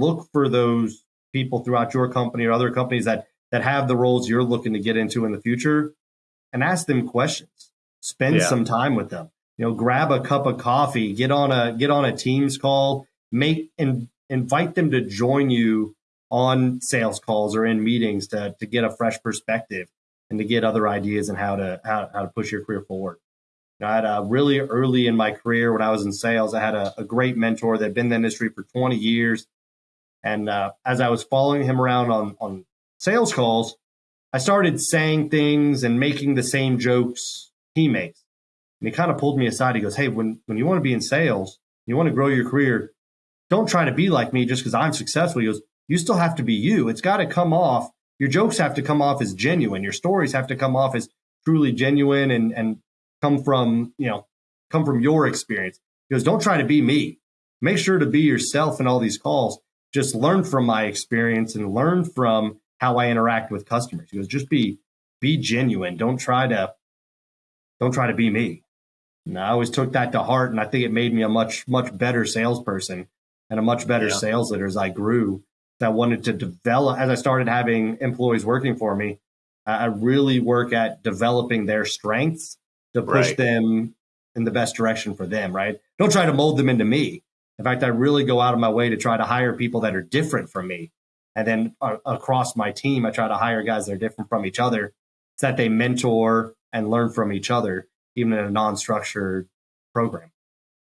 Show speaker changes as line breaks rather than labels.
look for those people throughout your company or other companies that that have the roles you're looking to get into in the future and ask them questions. Spend yeah. some time with them. You know, grab a cup of coffee, get on a get on a Teams call, make and invite them to join you on sales calls or in meetings to to get a fresh perspective and to get other ideas and how to how, how to push your career forward. You know, I had a really early in my career when I was in sales, I had a, a great mentor that had been in the industry for 20 years. And uh, as I was following him around on on sales calls, I started saying things and making the same jokes he makes. And he kind of pulled me aside. He goes, Hey, when, when you want to be in sales, you want to grow your career, don't try to be like me just because I'm successful. He goes, You still have to be you. It's got to come off. Your jokes have to come off as genuine. Your stories have to come off as truly genuine and, and come from, you know, come from your experience. He goes, Don't try to be me. Make sure to be yourself in all these calls. Just learn from my experience and learn from how I interact with customers. He goes, just be be genuine. Don't try to don't try to be me. And I always took that to heart, and I think it made me a much much better salesperson and a much better yeah. sales leader as I grew. That wanted to develop as I started having employees working for me. I really work at developing their strengths to push right. them in the best direction for them. Right? Don't try to mold them into me. In fact, I really go out of my way to try to hire people that are different from me and then uh, across my team, I try to hire guys that are different from each other so that they mentor and learn from each other, even in a non structured program.